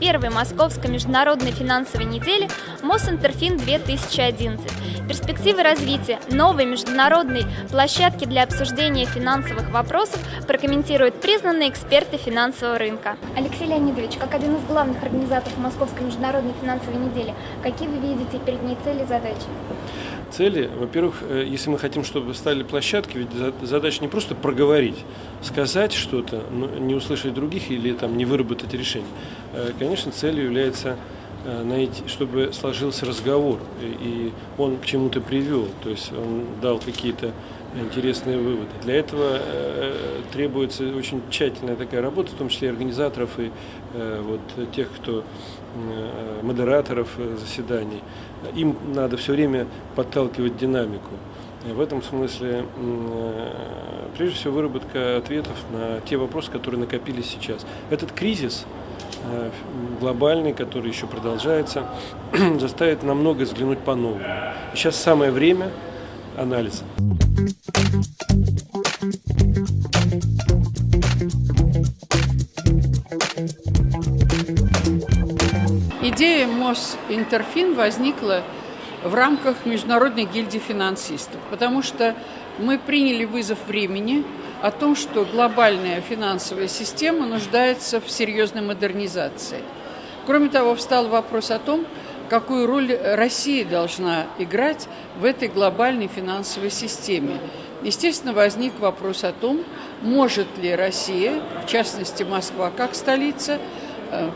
первой Московской международной финансовой неделе Мосинтерфин-2011. Перспективы развития новой международной площадки для обсуждения финансовых вопросов прокомментируют признанные эксперты финансового рынка. Алексей Леонидович, как один из главных организаторов Московской международной финансовой недели, какие вы видите перед ней цели и задачи? Цели, во-первых, э, если мы хотим, чтобы стали площадки, ведь задача не просто проговорить, сказать что-то, но не услышать других или там не выработать решение. Э, конечно, целью является э, найти, чтобы сложился разговор, и он к чему-то привел, то есть он дал какие-то интересные выводы. Для этого требуется очень тщательная такая работа, в том числе и организаторов и вот тех, кто модераторов заседаний им надо все время подталкивать динамику. В этом смысле, э, прежде всего, выработка ответов на те вопросы, которые накопились сейчас. Этот кризис э, глобальный, который еще продолжается, заставит на многое взглянуть по-новому. Сейчас самое время анализа. Идея Мосинтерфин возникла в рамках Международной гильдии финансистов, потому что мы приняли вызов времени о том, что глобальная финансовая система нуждается в серьезной модернизации. Кроме того, встал вопрос о том, какую роль Россия должна играть в этой глобальной финансовой системе. Естественно, возник вопрос о том, может ли Россия, в частности Москва как столица, э,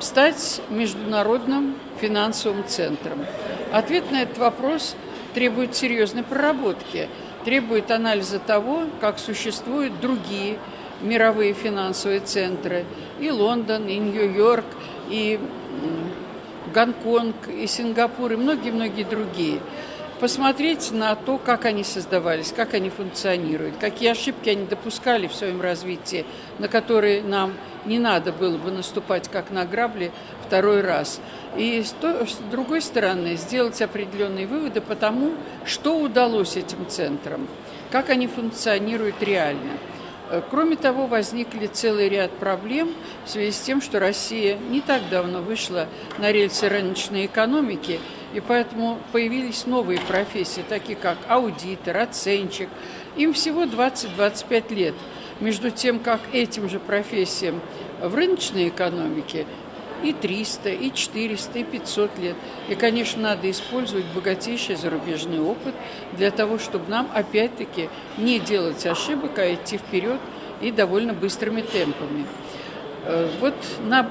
стать международным финансовым центром? Ответ на этот вопрос требует серьезной проработки, требует анализа того, как существуют другие мировые финансовые центры, и Лондон, и Нью-Йорк, и Гонконг, и Сингапур, и многие-многие другие. Посмотреть на то, как они создавались, как они функционируют, какие ошибки они допускали в своем развитии, на которые нам не надо было бы наступать как на грабли второй раз. И с, другой стороны, сделать определенные выводы по тому, что удалось этим центрам, как они функционируют реально. Э, кроме того, возникли целый ряд проблем в связи с тем, что Россия не так давно вышла на рельсы рыночной экономики, и поэтому появились новые профессии, такие как аудитор, оценщик. Им всего 20-25 лет – между тем, как этим же профессиям в рыночной экономике и 300, и 400, и 500 лет. И, конечно, надо использовать богатейший зарубежный опыт для того, чтобы нам, опять-таки, не делать ошибок, а идти вперед и довольно быстрыми темпами. Э, вот на,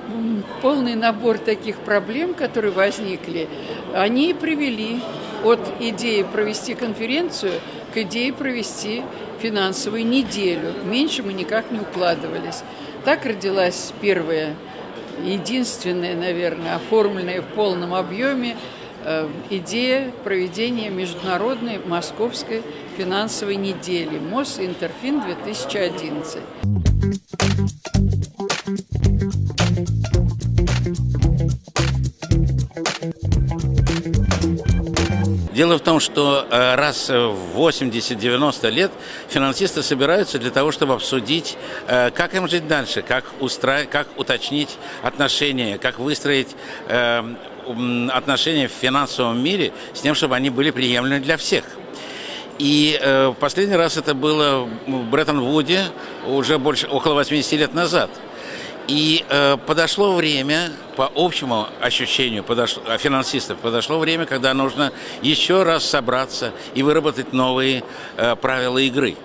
полный набор таких проблем, которые возникли, они привели от идеи провести конференцию к идее провести финансовую неделю. Меньше мы никак не укладывались. Так родилась первая, единственная, наверное, оформленная в полном объеме э, идея проведения международной московской финансовой недели МОС-Интерфин 2011. Дело в том, что э, раз в 80-90 лет финансисты собираются для того, чтобы обсудить, э, как им жить дальше, как, устра... как уточнить отношения, как выстроить э, отношения в финансовом мире с тем, чтобы они были приемлемы для всех. И э, последний раз это было в Бреттон-Вуде уже больше, около 80 лет назад – и э, подошло время, по общему ощущению подошло, финансистов, подошло время, когда нужно еще раз собраться и выработать новые э, правила игры.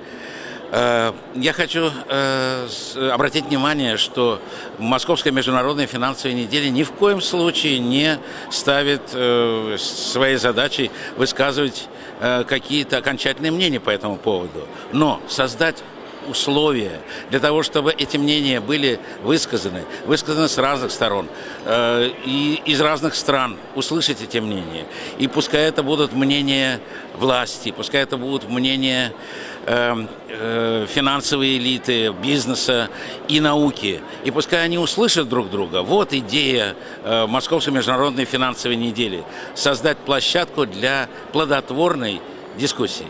Э, я хочу э, обратить внимание, что Московская международная финансовая неделя ни в коем случае не ставит э, своей задачей высказывать какие-то окончательные мнения по этому поводу. Но создать условия для того, чтобы эти мнения были высказаны, высказаны с разных сторон э, и из разных стран, услышать эти мнения. И пускай это будут мнения власти, пускай это будут мнения э, э, финансовой элиты, бизнеса и науки. И пускай они услышат друг друга. Вот идея э, Московской международной финансовой недели. Создать площадку для плодотворной дискуссии.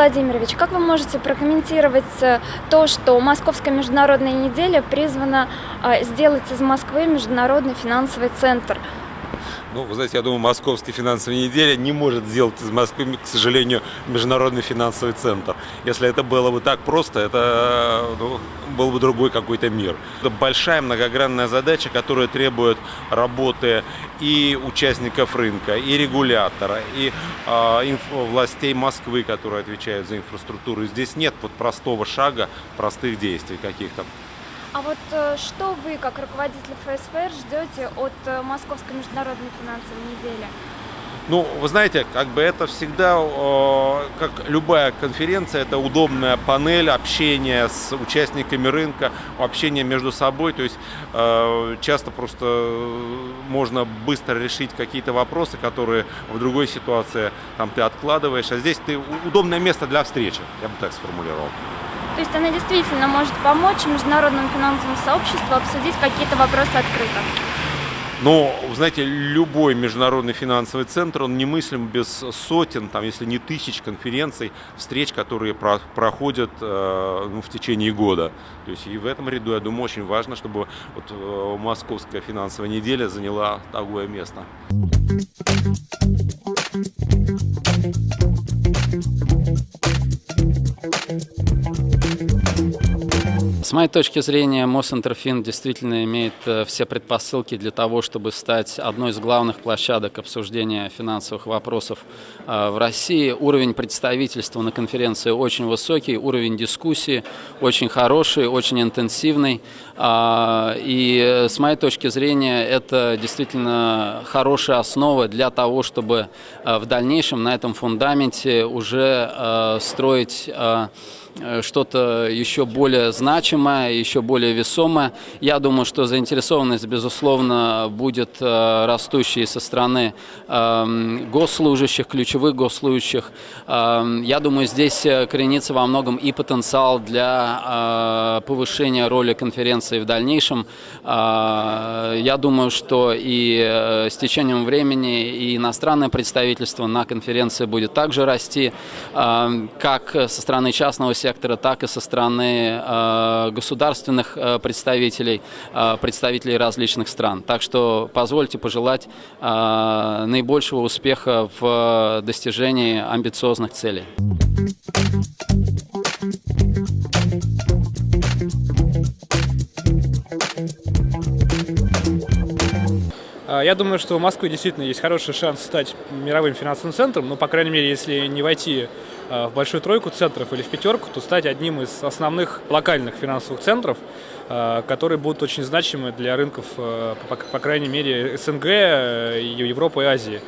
Владимирович, как вы можете прокомментировать э, то, что Московская международная неделя призвана э, сделать из Москвы международный финансовый центр? Ну, вы знаете, я думаю, Московская финансовая неделя не может сделать из Москвы, к сожалению, международный финансовый центр. Если это было бы так просто, это ну, был бы другой какой-то мир. Это большая многогранная задача, которая требует работы и участников рынка, и регулятора, и э, властей Москвы, которые отвечают за инфраструктуру. Здесь нет вот простого шага, простых действий каких-то. А вот э, что вы, как руководитель ФСФР, ждете от э, Московской международной финансовой недели? Ну, вы знаете, как бы это всегда, как любая конференция, это удобная панель общения с участниками рынка, общения между собой. То есть э, часто просто можно быстро решить какие-то вопросы, которые в другой ситуации там ты откладываешь. А здесь ты удобное место для встречи, я бы так сформулировал. То есть она действительно может помочь международному финансовому сообществу обсудить какие-то вопросы открыто. Но, знаете, любой международный финансовый центр, он немыслим без сотен, там, если не тысяч конференций, встреч, которые про проходят э, ну, в течение года. То есть и в этом ряду, я думаю, очень важно, чтобы вот, э, Московская финансовая неделя заняла такое место. С моей точки зрения, Мосинтерфин действительно имеет э, все предпосылки для того, чтобы стать одной из главных площадок обсуждения финансовых вопросов э, в России. Уровень представительства на конференции очень высокий, уровень дискуссии очень хороший, очень интенсивный. А, и э, с моей точки зрения, это действительно хорошая основа для того, чтобы в дальнейшем на этом фундаменте уже строить что-то еще более значимое, еще более весомое. Я думаю, что заинтересованность, безусловно, будет э, растущей со стороны эм, госслужащих, ключевых госслужащих. Эм, я думаю, здесь э, коренится во многом и потенциал для повышения роли конференции в дальнейшем. Я думаю, что и с течением времени и иностранное представительство на конференции будет также расти, эм, как со стороны частного сектора, так и со стороны э, государственных э, представителей, э, представителей различных стран. Так что позвольте пожелать наибольшего успеха в достижении амбициозных целей. Я думаю, что у Москвы действительно есть хороший шанс стать мировым финансовым центром, но, по крайней мере, если не войти в большую тройку центров или в пятерку, то стать одним из основных локальных финансовых центров, э, которые будут очень значимы для рынков, э, по крайней мере, СНГ, Европы и Азии.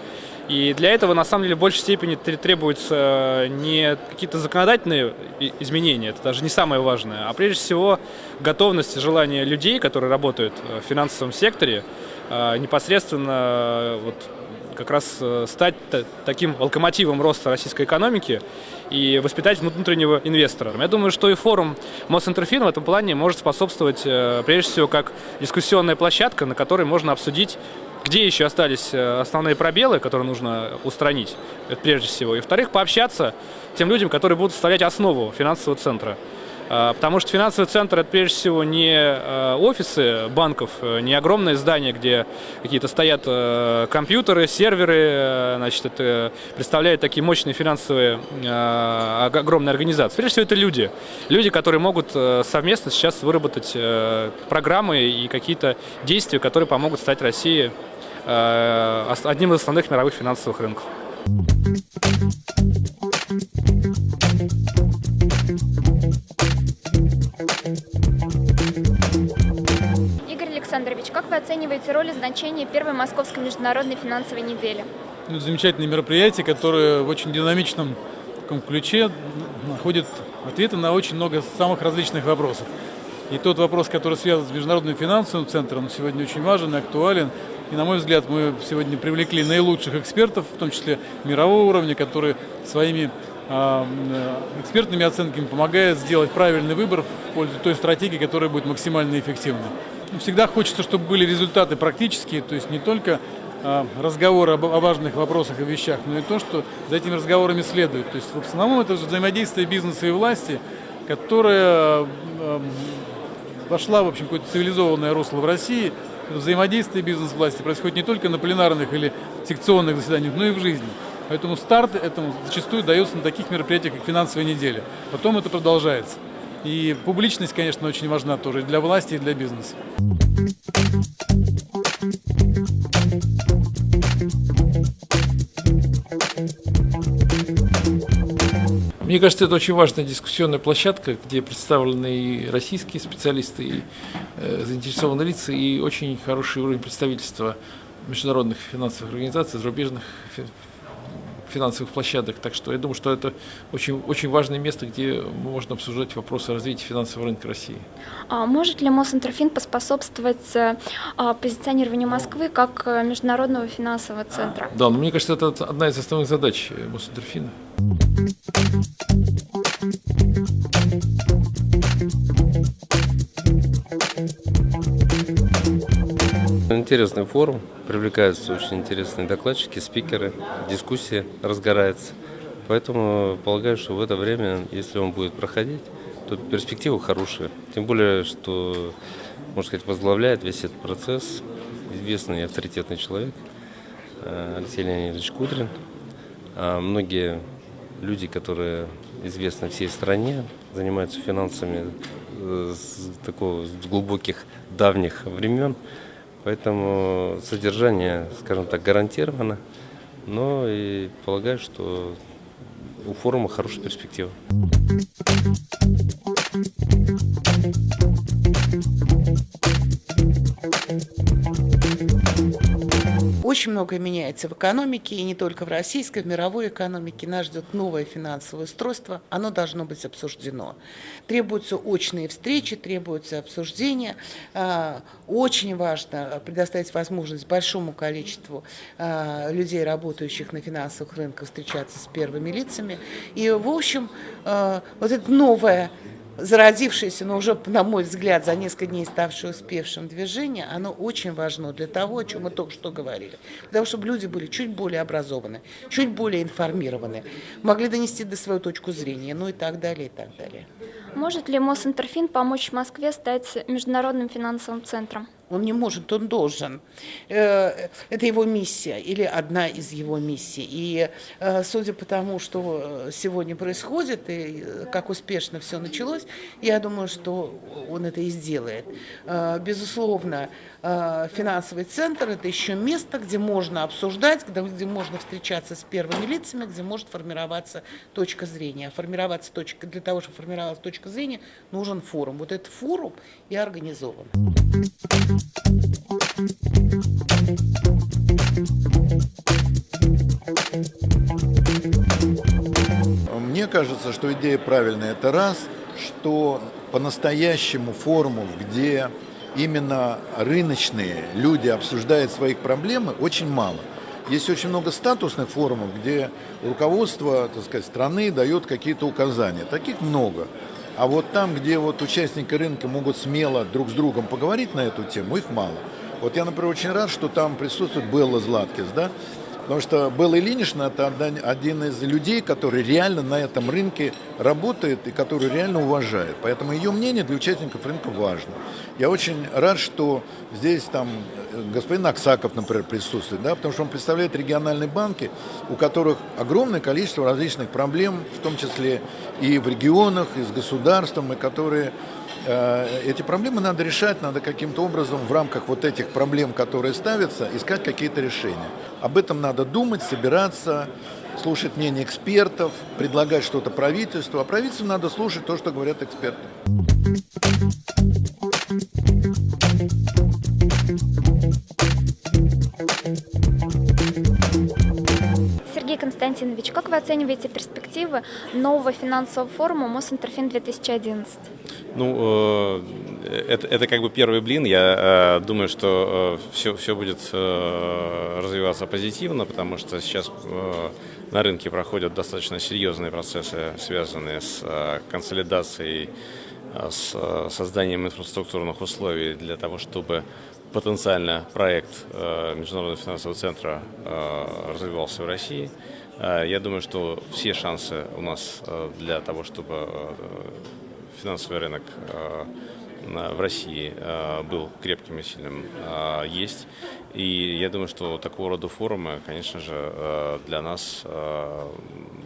И для этого, на самом деле, в большей степени требуются не какие-то законодательные изменения, это даже не самое важное, а прежде всего готовность и желание людей, которые работают в финансовом секторе, непосредственно вот, как раз э, стать таким локомотивом роста российской экономики и воспитать внутреннего инвестора. Я думаю, что и форум Мосинтерфин в этом плане может способствовать, э, прежде всего, как дискуссионная площадка, на которой можно обсудить где еще остались э, основные пробелы, которые нужно устранить, прежде всего. И, во-вторых, пообщаться тем людям, которые будут составлять основу финансового центра. А, потому что финансовый центр это прежде всего не а, офисы банков, э, не огромные здания, где какие-то стоят э, компьютеры, серверы, э, значит, это представляет такие мощные финансовые а, огромные организации. Прежде всего это люди. Люди, которые могут совместно сейчас выработать программы и какие-то действия, которые помогут стать России одним из основных мировых финансовых рынков. Вы оцениваете роль и значение первой Московской международной финансовой недели? Ну, замечательное мероприятие, которое в очень динамичном таком ключе находит ответы на очень много самых различных вопросов. И тот вопрос, который связан с Международным финансовым центром, сегодня очень важен и актуален. И, на мой взгляд, мы сегодня привлекли наилучших экспертов, в том числе мирового уровня, которые своими а, экспертными оценками помогают сделать правильный выбор в пользу той стратегии, которая будет максимально эффективной. Всегда хочется, чтобы были результаты практические, то есть не только а, разговоры о важных вопросах и вещах, но и то, что за этими разговорами следует. То есть в основном это взаимодействие бизнеса и власти, которое вошла в общем какое-то цивилизованное русло в России. Взаимодействие бизнес-власти происходит не только на пленарных или секционных заседаниях, но и в жизни. Поэтому старт этому зачастую дается на таких мероприятиях, как финансовая неделя. Потом это продолжается. И публичность, конечно, очень важна тоже для власти, и для бизнеса. Мне кажется, это очень важная дискуссионная площадка, где представлены и российские специалисты, и э, заинтересованные лица, и очень хороший уровень представительства международных финансовых организаций, зарубежных финансовых площадок. Так что я думаю, что это очень, очень важное место, где можно обсуждать вопросы развития финансового рынка России. А может ли Мосинтерфин поспособствовать а, позиционированию Москвы как э, международного финансового центра? Да, но мне кажется, это одна из основных задач Мосинтерфина. Интересный форум, привлекаются очень интересные докладчики, спикеры, дискуссия разгорается. Поэтому полагаю, что в это время, если он будет проходить, то перспективы хорошие. Тем более, что, можно сказать, возглавляет весь этот процесс известный и авторитетный человек э, Алексей Леонидович Кудрин. А многие люди, которые известны всей стране, занимаются финансами э, с такого с глубоких давних времен. Поэтому содержание, скажем так, гарантировано. Но и полагаю, что у форума хорошая перспектива. Очень многое меняется в экономике, и не только в российской, в мировой экономике. Нас ждет новое финансовое устройство, оно должно быть обсуждено. Требуются очные встречи, требуются обсуждения. А, очень важно предоставить возможность большому количеству а, людей, работающих на финансовых рынках, встречаться с первыми лицами. И, в общем, а, вот это новое зародившееся, но уже, на мой взгляд, за несколько дней ставшее успевшим движение, оно очень важно для того, о чем мы только что говорили. Для того, чтобы люди были чуть более образованы, чуть более информированы, могли донести до свою точку зрения, ну и так далее, и так далее. Может ли Мосинтерфин помочь Москве стать международным финансовым центром? Он не может, он должен. Э, это его миссия или одна из его миссий. И э, судя по тому, что сегодня происходит и э, как успешно все началось, я думаю, что он это и сделает. Безусловно, финансовый центр – это еще место, где можно обсуждать, где можно встречаться с первыми лицами, где может формироваться точка зрения. формироваться точка, для того, чтобы формировалась точка зрения, нужен форум. Вот этот форум и организован. Мне кажется, что идея правильная. Это раз, что по-настоящему форумов, где именно рыночные люди обсуждают своих проблемы, очень мало. Есть очень много статусных форумов, где руководство так сказать, страны дает какие-то указания. Таких много. А вот там, где вот участники рынка могут смело друг с другом поговорить на эту тему, их мало. Вот я, например, очень рад, что там присутствует Белла Златкис, да, Потому что Белла Ильинична – это один из людей, который реально на этом рынке работает и который реально уважает. Поэтому ее мнение для участников рынка важно. Я очень рад, что здесь там э, господин Аксаков, например, присутствует, да, потому что он представляет региональные банки, у которых огромное количество различных проблем, в том числе и в регионах, и с государством, и которые Э, эти проблемы надо решать, надо каким-то образом в рамках вот этих проблем, которые ставятся, искать какие-то решения. Об этом надо думать, собираться, слушать мнение экспертов, предлагать что-то правительству, а правительству надо слушать то, что говорят эксперты. Вы оцениваете перспективы нового финансового форума Мосинтерфин-2011? Ну, э, это, это как бы первый блин. Я э, думаю, что э, все, все будет развиваться позитивно, потому что сейчас на рынке проходят достаточно серьезные процессы, связанные с консолидацией, с созданием инфраструктурных условий для того, чтобы потенциально проект э, Международного финансового центра э, развивался в России. Э, я думаю, что все шансы у нас для того, чтобы финансовый рынок в России был крепким и сильным, есть. И я думаю, что такого рода форумы, конечно же, для нас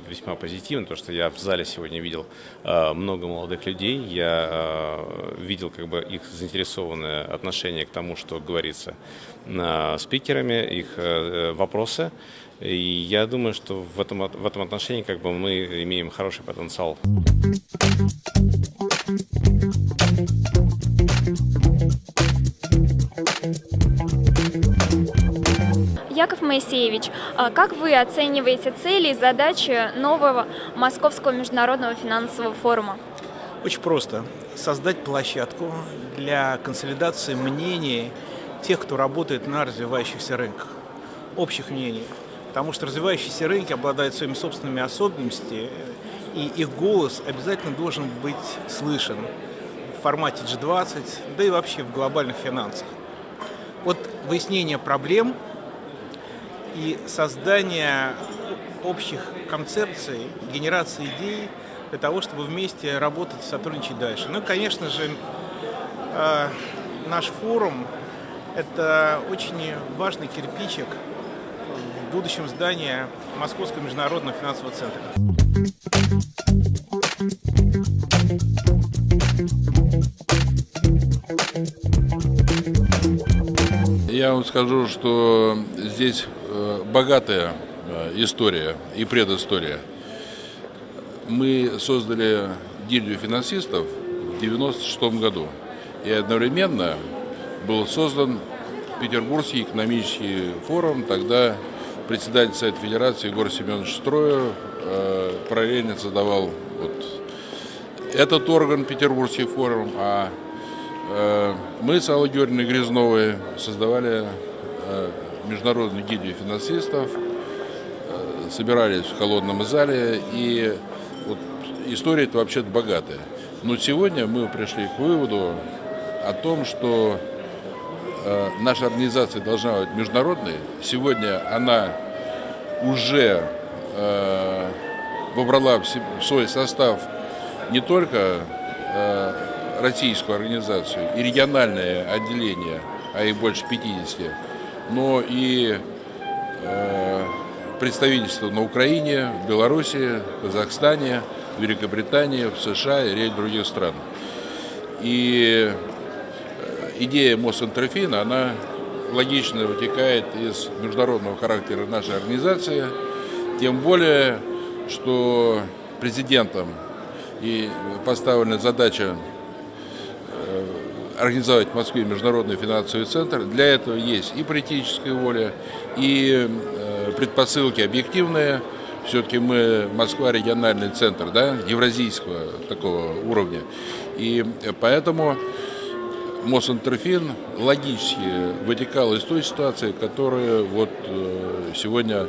весьма позитивно, потому что я в зале сегодня видел э, много молодых людей, я э, видел как бы их заинтересованное отношение к тому, что говорится э, спикерами, их вопросы. И я думаю, что в этом, в этом отношении как бы мы имеем хороший потенциал. Яков Моисеевич, а как вы оцениваете цели и задачи нового Московского международного финансового форума? Очень просто. Создать площадку для консолидации мнений тех, кто работает на развивающихся рынках, общих мнений. Потому что развивающиеся рынки обладают своими собственными особенностями, и их голос обязательно должен быть слышен в формате G20, да и вообще в глобальных финансах. Вот выяснение проблем и создание общих концепций, генерации идей для того, чтобы вместе работать сотрудничать дальше. Ну, конечно же, э, наш форум – это очень важный кирпичик в будущем здании Московского международного финансового центра. Я вам скажу, что здесь богатая э, история и предыстория. Мы создали гильдию финансистов в 1996 году. И одновременно был создан Петербургский экономический форум. Тогда председатель Совета Федерации Егор Семенович Строев э, параллельно создавал вот этот орган, Петербургский форум, а э, мы с Аллой Георгиевной Грязновой создавали э, международной гильдии финансистов, э, собирались в холодном зале, и вот история это вообще-то богатая. Но сегодня мы пришли к выводу о том, что э, наша организация должна быть международной. Сегодня она уже э, вобрала в свой состав не только российскую организацию и региональное отделение, а их больше 50, но и э, представительства на Украине, в Беларуси, Казахстане, Великобритании, в США и ряд других стран. И э, идея Мосинтерфина, она логично вытекает из международного характера нашей организации, тем более, что президентом и поставлена задача организовать в Москве международный финансовый центр. Для этого есть и политическая воля, и э, предпосылки объективные. Все-таки мы, Москва, региональный центр, да, евразийского такого уровня. И поэтому Мосинтерфин логически вытекал из той ситуации, которая вот э, сегодня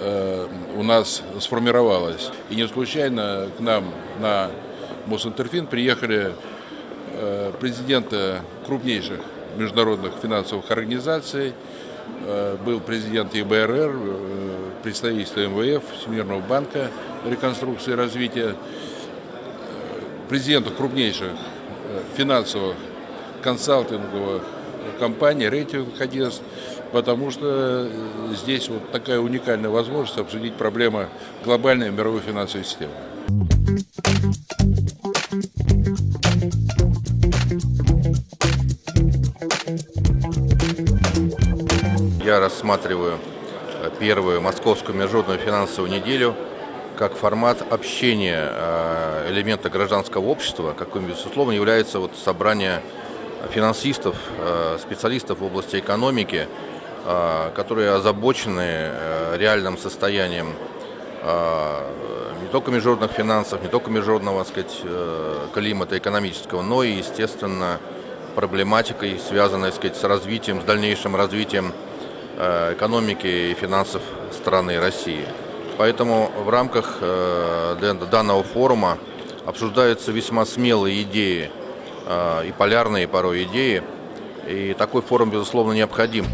э, у нас сформировалась. И не случайно к нам на Мосинтерфин приехали президента крупнейших международных финансовых организаций, э, был президент ИБРР, э, представительство МВФ, Всемирного банка реконструкции и развития, президентов крупнейших финансовых консалтинговых компаний, рейтинговых агентств, потому что здесь вот такая уникальная возможность обсудить проблемы глобальной мировой финансовой системы. Я рассматриваю э, первую московскую международную финансовую неделю как формат общения э, элемента гражданского общества, каким, безусловно, является вот собрание финансистов, э, специалистов в области экономики, которые озабочены реальным состоянием не только международных финансов, не только международного так сказать, климата экономического, но и, естественно, проблематикой, связанной так сказать, с развитием, с дальнейшим развитием экономики и финансов страны России. Поэтому в рамках данного форума обсуждаются весьма смелые идеи и полярные порой идеи, и такой форум, безусловно, необходим.